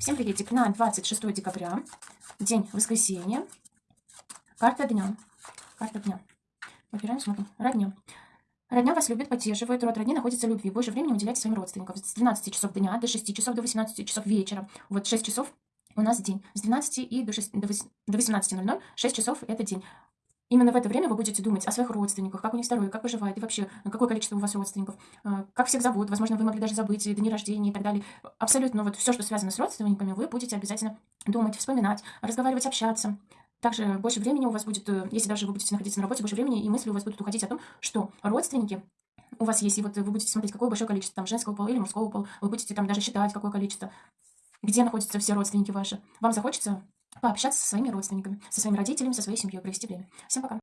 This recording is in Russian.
Всем приветик на 26 декабря, день воскресенья, карта дня. Карта дня. Выбираем, смотрим. Родня. Родня вас любит, поддерживает, род родни находится в любви. Больше времени уделяйте своим родственникам. С 12 часов дня до 6 часов до 18 часов вечера. Вот 6 часов у нас день. С 12 и до, 6, до 18.00 6 часов это день. Именно в это время вы будете думать о своих родственниках, как у них здоровье, как выживает, и вообще, какое количество у вас родственников, э, как всех зовут, возможно, вы могли даже забыть дни рождения и так далее. Абсолютно вот все, что связано с родственниками, вы будете обязательно думать, вспоминать, разговаривать, общаться. Также больше времени у вас будет, э, если даже вы будете находиться на работе, больше времени и мысли у вас будут уходить о том, что родственники у вас есть, и вот вы будете смотреть, какое большое количество там женского пола или мужского пола, вы будете там даже считать, какое количество, где находятся все родственники ваши. Вам захочется пообщаться со своими родственниками, со своими родителями, со своей семьей, провести время. Всем пока!